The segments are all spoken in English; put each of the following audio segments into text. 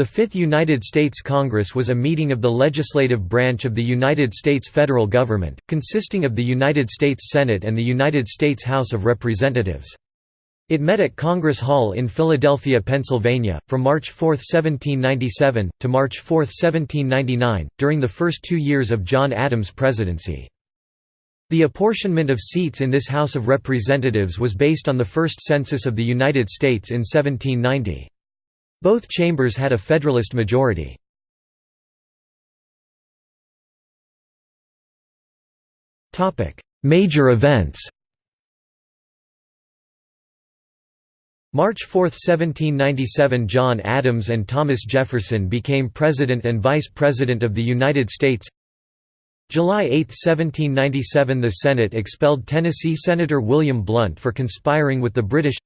The Fifth United States Congress was a meeting of the legislative branch of the United States federal government, consisting of the United States Senate and the United States House of Representatives. It met at Congress Hall in Philadelphia, Pennsylvania, from March 4, 1797, to March 4, 1799, during the first two years of John Adams' presidency. The apportionment of seats in this House of Representatives was based on the first census of the United States in 1790. Both chambers had a Federalist majority. Major events March 4, 1797 John Adams and Thomas Jefferson became President and Vice President of the United States July 8, 1797 The Senate expelled Tennessee Senator William Blount for conspiring with the British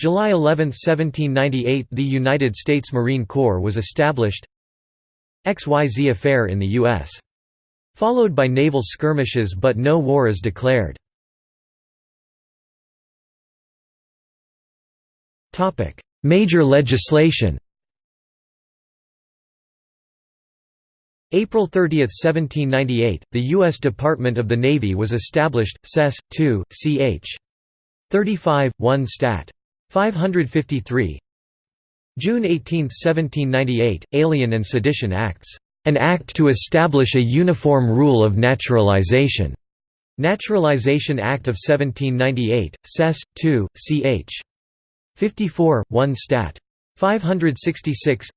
July 11, 1798 – The United States Marine Corps was established XYZ affair in the U.S. Followed by naval skirmishes but no war is declared. Major legislation April 30, 1798, the U.S. Department of the Navy was established, Sess. 2, ch. 35, 1 Stat. 553 June 18, 1798, Alien and Sedition Acts. An act to establish a uniform rule of naturalization. Naturalization Act of 1798, Sess. 2, ch. 54, 1 Stat. 566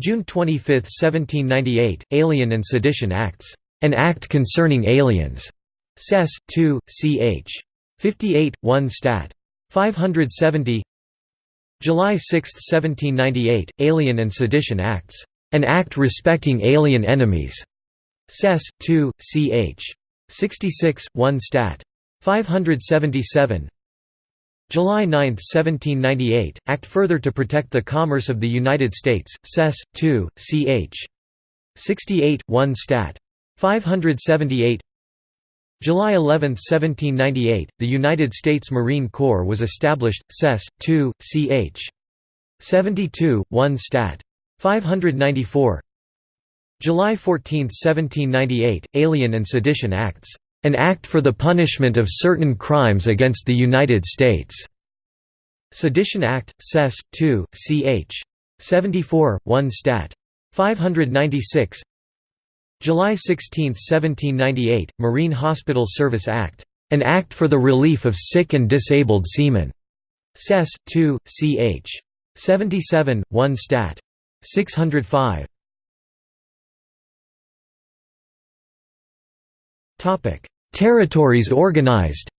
June 25, 1798, Alien and Sedition Acts. An Act Concerning Aliens. Sess. 2, ch. 58, 1 Stat. 570 July 6, 1798, Alien and Sedition Acts. An Act Respecting Alien Enemies. Sess. 2, ch. 66, 1 Stat. 577 July 9, 1798, Act further to protect the commerce of the United States, Sess. 2, ch. 68, 1 Stat. 578 July 11, 1798, the United States Marine Corps was established, Sess. 2, ch. 72, 1 Stat. 594 July 14, 1798, Alien and Sedition Acts. An Act for the Punishment of Certain Crimes Against the United States. Sedition Act, Sess. 2, ch. 74, 1 Stat. 596 July 16, 1798, Marine Hospital Service Act. An Act for the Relief of Sick and Disabled Seamen. Sess. 2, ch. 77, 1 Stat. 605. Topic: Territories organized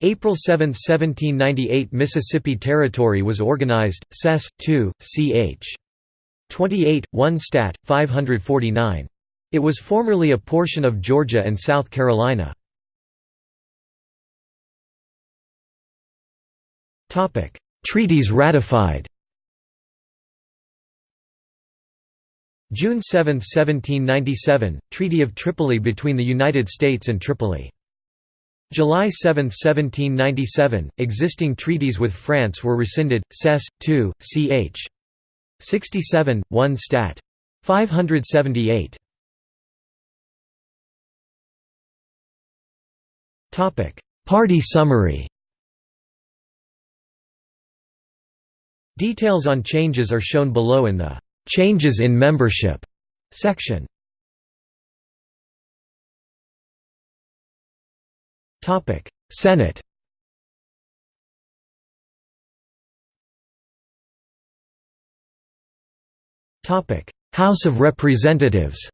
April 7, 1798 Mississippi Territory was organized, Sess. 2, ch. 28, 1 Stat. 549. It was formerly a portion of Georgia and South Carolina. Treaties ratified June 7, 1797, Treaty of Tripoli between the United States and Tripoli. July 7, 1797, existing treaties with France were rescinded, Sess. 2, ch. 67, 1 Stat. 578. Topic: Party summary Details on changes are shown below in the "'Changes in Membership' section. Topic: Senate House of Representatives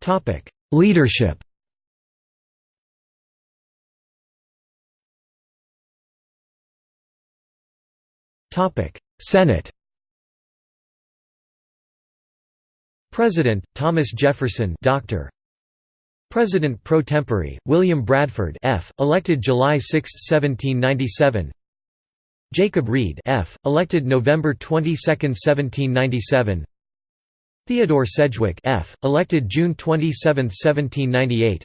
Topic: Leadership Topic: Senate President Thomas Jefferson Dr. President pro tempore, William Bradford F., elected July 6, 1797 Jacob Read F., elected November 22, 1797 Theodore Sedgwick F., elected June 27, 1798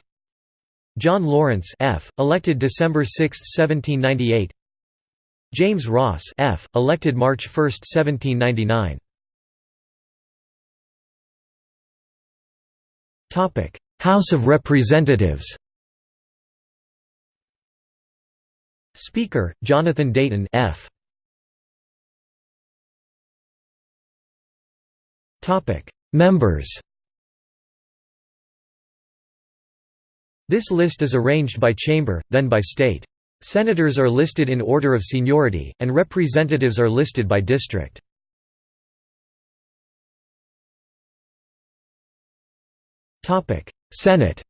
John Lawrence F., elected December 6, 1798 James Ross F., elected March 1, 1799 House of Representatives Speaker, Jonathan Dayton F. Topic Members This list is arranged by chamber, then by state. Senators are listed in order of seniority, and representatives are listed by district. Senate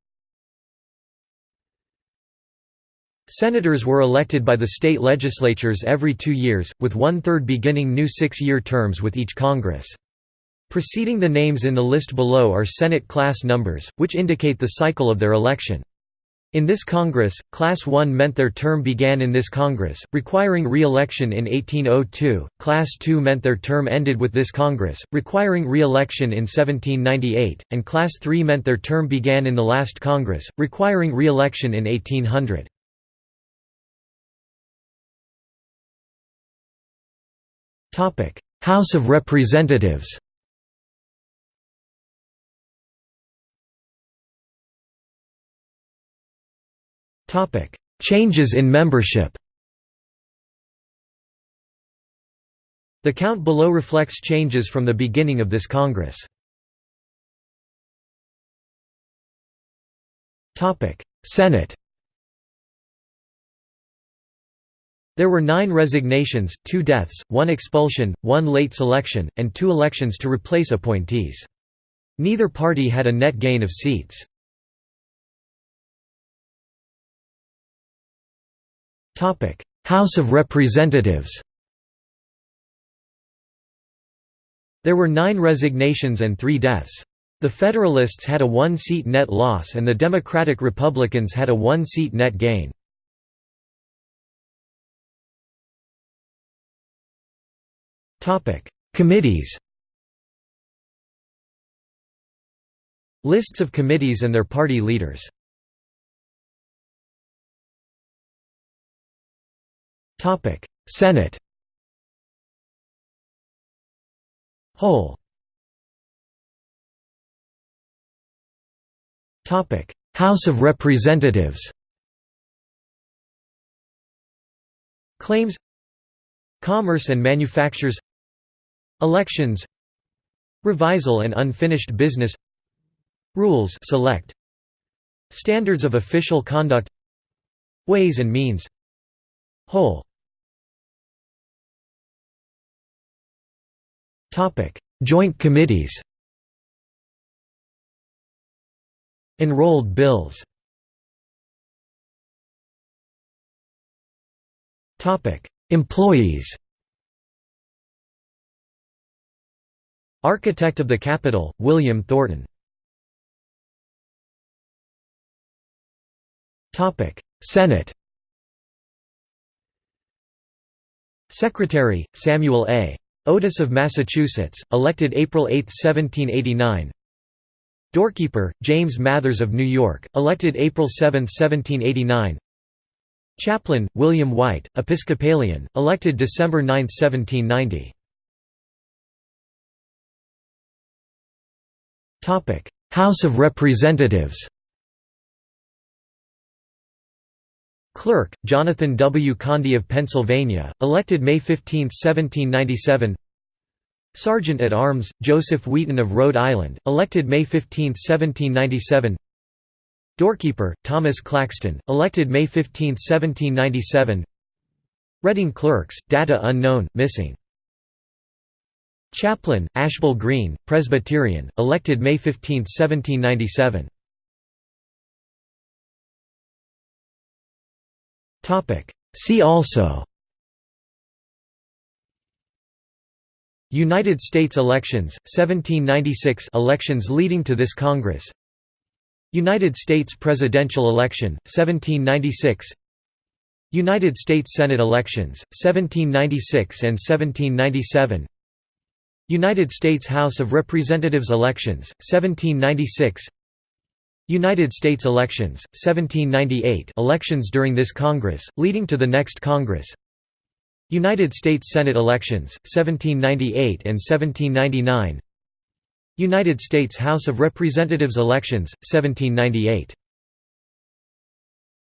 Senators were elected by the state legislatures every two years, with one-third beginning new six-year terms with each Congress. Preceding the names in the list below are Senate class numbers, which indicate the cycle of their election. In this Congress, Class 1 meant their term began in this Congress, requiring re-election in 1802, Class 2 meant their term ended with this Congress, requiring re-election in 1798, and Class 3 meant their term began in the last Congress, requiring re-election in 1800. House of Representatives Topic: Changes in membership. The count below reflects changes from the beginning of this Congress. Topic: Senate. There were nine resignations, two deaths, one expulsion, one late selection, and two elections to replace appointees. Neither party had a net gain of seats. House of Representatives There were nine resignations and three deaths. The Federalists had a one-seat net loss and the Democratic Republicans had a one-seat net gain. Committees Lists of committees and their party leaders Topic: Senate. Whole. Topic: House of Representatives. Claims Commerce and manufactures Elections Revisal and unfinished business Rules select Standards of official conduct Ways and means Whole Topic: Joint committees. Enrolled bills. Topic: Employees. Architect of the Capitol, William Thornton. Topic: Senate. Secretary, Samuel A. Otis of Massachusetts, elected April 8, 1789 Doorkeeper, James Mathers of New York, elected April 7, 1789 Chaplain, William White, Episcopalian, elected December 9, 1790 House of Representatives Clerk, Jonathan W. Condy of Pennsylvania, elected May 15, 1797 Sergeant at Arms, Joseph Wheaton of Rhode Island, elected May 15, 1797 Doorkeeper, Thomas Claxton, elected May 15, 1797 Reading Clerks, data unknown, missing. Chaplain, Ashbel Green, Presbyterian, elected May 15, 1797 See also United States elections, 1796 elections leading to this Congress. United States presidential election, 1796 United States Senate elections, 1796 and 1797 United States House of Representatives elections, 1796 United States elections, 1798 elections during this Congress, leading to the next Congress. United States Senate elections, 1798 and 1799 United States House of Representatives elections, 1798